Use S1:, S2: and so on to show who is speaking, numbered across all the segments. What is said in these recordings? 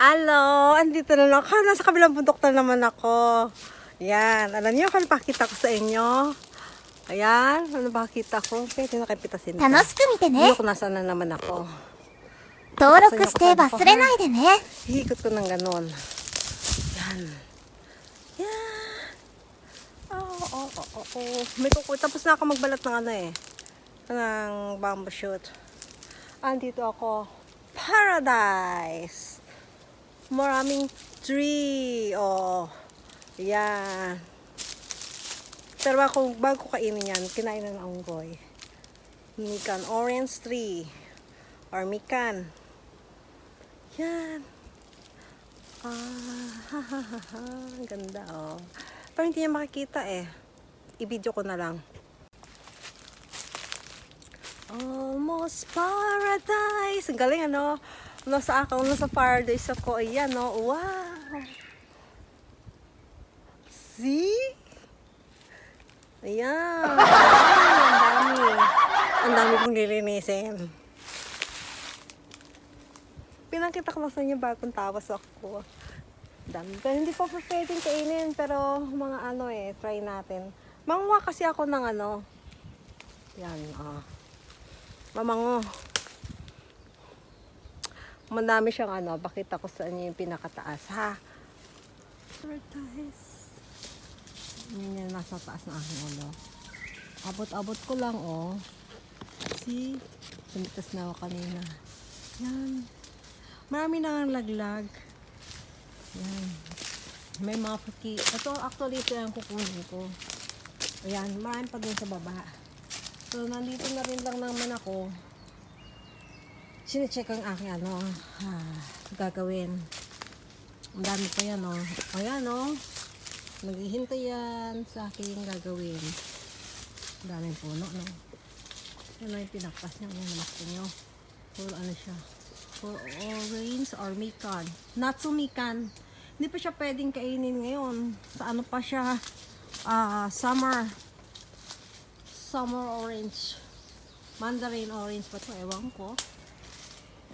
S1: Hello! Andito na ako. Nasa kabilang bundok na naman ako. Yan. Alam niyo kung ano pakita ko sa inyo? Ayan. Ano pakita ko? Pwede na kayo pitasin.
S2: Tanoshiku mite ne. Hindi
S1: ko nasaan na naman ako.
S2: Toroku shite basurenai de ne.
S1: Hihikot ko ng ganon. Yan. Yan. Oo, oh, oo, oh, oo. Oh, oh. May kuku. Tapos na ako magbalat ng ano eh. Ng bamboo shoot. Andito ako. Paradise! Maraming tree. Oh. Yan. Pero ako, bago kainin yan, kinain na ng unggoy. Mikan orange tree. Or mikan. Yan. Ah, ha, ha, ha, ha. Ganda, oh. Pero hindi niya makikita eh. I-video ko na lang. Almost paradise. Ang galing, ano? Nasa ako, nasa paradise ako. Ayan, oh. Wow. See? Ayan. Ang dami. Ang dami kong lilinisin. Pinakita ko lang sa inyo bagong tawas ako. Dami. Pero hindi pa pa pwedeng kainin. Pero mga ano eh, try natin. Manguha kasi ako ng ano. Yan, ah. Mamango. Madami siyang ano. Bakit ko sa inyo yung pinakataas, ha? Paradise. Yan yung nasa taas ng aking ulo. Abot-abot ko lang, oh. See? Sumitas na ako kanina. Yan. Marami na ang laglag. Yan. May mga puti. Ito, actually, ito yung kukunin ko. Ayan, marami pa dun sa baba. So, nandito na rin lang naman ako. Sinecheck ang aking ano, ah, gagawin. Ang dami pa yan, oh. Ayan, oh. Naghihintay yan sa aking gagawin. Ang daming puno, no? Yan lang yung pinakpas niya. Yan, namakto nyo. Puro ano siya. Puro orange or mikan. Not so mikan. Hindi pa siya pwedeng kainin ngayon. Sa ano pa siya? Ah, summer. Summer orange. Mandarin orange pa to. Ewan ko.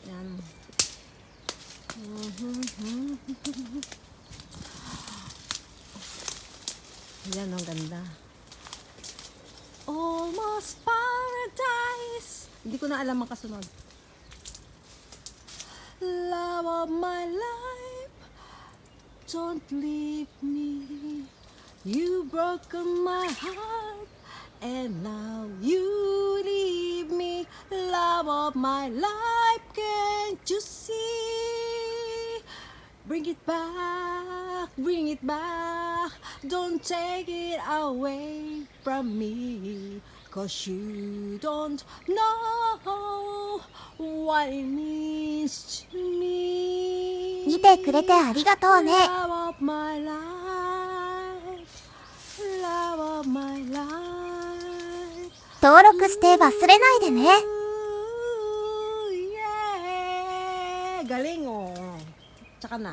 S1: Yan. Yan, ang ganda. Almost paradise. Hindi ko na alam ang kasunod. Love of my life, don't leave me. You broken my heart, and now you leave me. Love of my life, Bring it back, bring it back. Don't take it away from me. Cause you don't know what it means to me.
S2: 見てくれてありがとうね
S1: Love of my life. Love of my life.
S2: 登録して忘れないでね
S1: Ooh, yeah. Galing oh. Tsaka na.